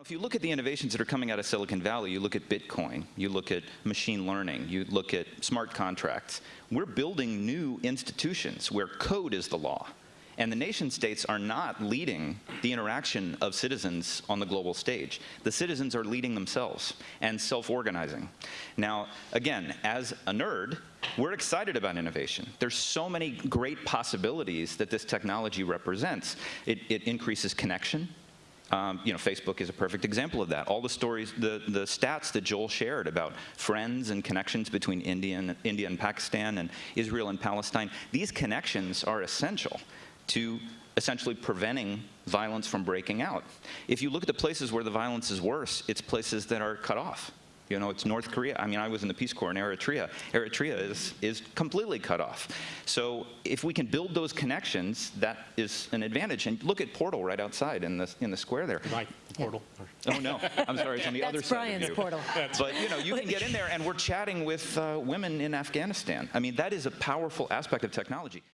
If you look at the innovations that are coming out of Silicon Valley, you look at Bitcoin, you look at machine learning, you look at smart contracts, we're building new institutions where code is the law. And the nation states are not leading the interaction of citizens on the global stage. The citizens are leading themselves and self-organizing. Now, again, as a nerd, we're excited about innovation. There's so many great possibilities that this technology represents. It, it increases connection, um, you know, Facebook is a perfect example of that. All the stories, the, the stats that Joel shared about friends and connections between India and, India and Pakistan and Israel and Palestine, these connections are essential to essentially preventing violence from breaking out. If you look at the places where the violence is worse, it's places that are cut off. You know, it's North Korea. I mean, I was in the Peace Corps in Eritrea. Eritrea is, is completely cut off. So if we can build those connections, that is an advantage. And look at Portal right outside in the, in the square there. Right, portal. Oh, no. I'm sorry. It's on the other That's side Brian's of you. portal. But, you know, you can get in there, and we're chatting with uh, women in Afghanistan. I mean, that is a powerful aspect of technology.